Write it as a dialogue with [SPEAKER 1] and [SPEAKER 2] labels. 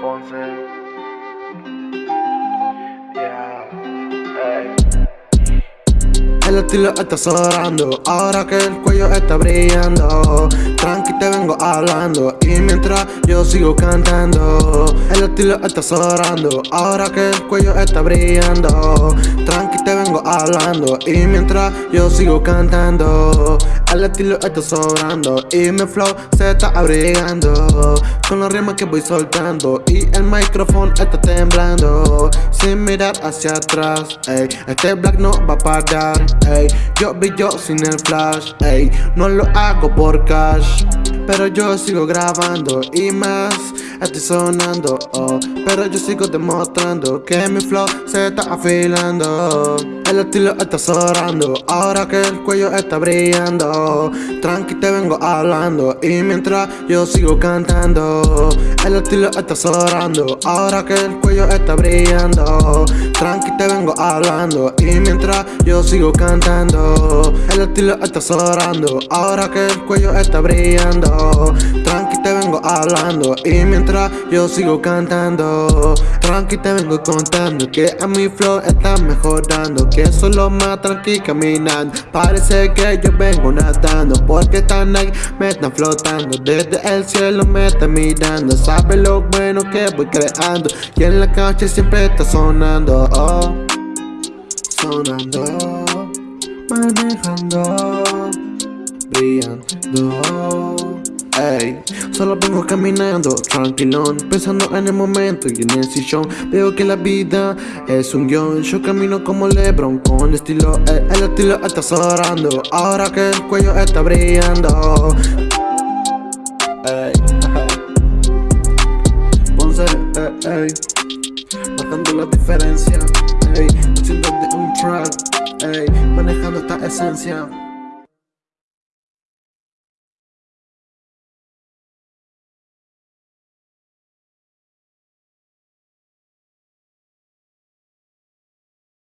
[SPEAKER 1] Ponce.
[SPEAKER 2] El estilo está sobrando, ahora que el cuello está brillando Tranqui te vengo hablando. Y mientras yo sigo cantando El estilo está sobrando, ahora que el cuello está brillando Tranqui te vengo hablando. Y mientras yo sigo cantando El estilo está sobrando. Y mi flow se está abrigando. Con los rimas que voy soltando. Y el micrófono está temblando. Sin mirar hacia atrás, ey, este black no va a parar Yo brillo sin el flash, ey No lo hago por cash Pero yo sigo grabando y más Estoy sonando, oh Pero yo sigo demostrando que mi flow se está afilando. El estilo está sobrando Ahora que el cuello está brillando. Tranqui te vengo hablando Y mientras yo sigo cantando. El estilo está sobrando Ahora que el cuello está brillando. Tranqui te vengo hablando Y mientras yo sigo cantando. El estilo está sobrando Ahora que el cuello está brillando Y mientras yo sigo cantando Tranqui te vengo contando Que a mi flow está mejorando Que solo más tranqui caminando. Parece que yo vengo nadando Porque están ahí, me están flotando. Desde el cielo me están mirando Sabe lo bueno que voy creando. Y en la calle siempre está sonando oh, Sonando Manejando Brillando solo vengo caminando, tranquilón Pensando en el momento y en el sillón. Veo que la vida es un guion Yo camino como Lebron con estilo ey, El estilo está sobrando Ahora que el cuello está brillando. Ey, Ponce, ey, ey. Marcando la diferencia Ey, haciendo de un track Ey, manejando esta esencia